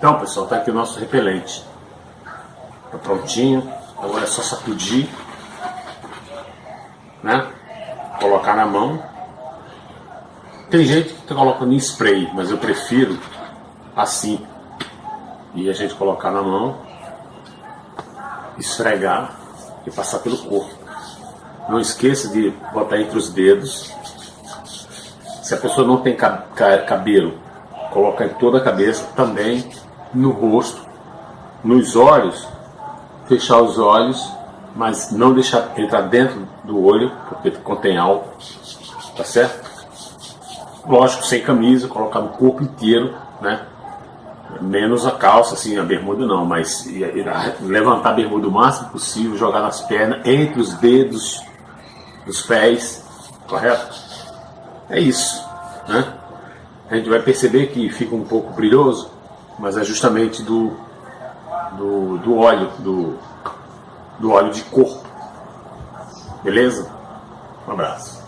Então, pessoal, tá aqui o nosso repelente. Tá prontinho. Agora é só sacudir, né? Colocar na mão. Tem gente que coloca no spray, mas eu prefiro assim. E a gente colocar na mão, esfregar e passar pelo corpo. Não esqueça de botar entre os dedos. Se a pessoa não tem cabelo, colocar em toda a cabeça, também no rosto, nos olhos, fechar os olhos, mas não deixar entrar dentro do olho, porque contém álcool, tá certo? Lógico, sem camisa, colocar no corpo inteiro, né? Menos a calça, assim, a bermuda não, mas levantar a bermuda o máximo possível, jogar nas pernas, entre os dedos dos pés, correto? É isso, né? A gente vai perceber que fica um pouco brilhoso, mas é justamente do, do, do óleo, do, do óleo de corpo. Beleza? Um abraço.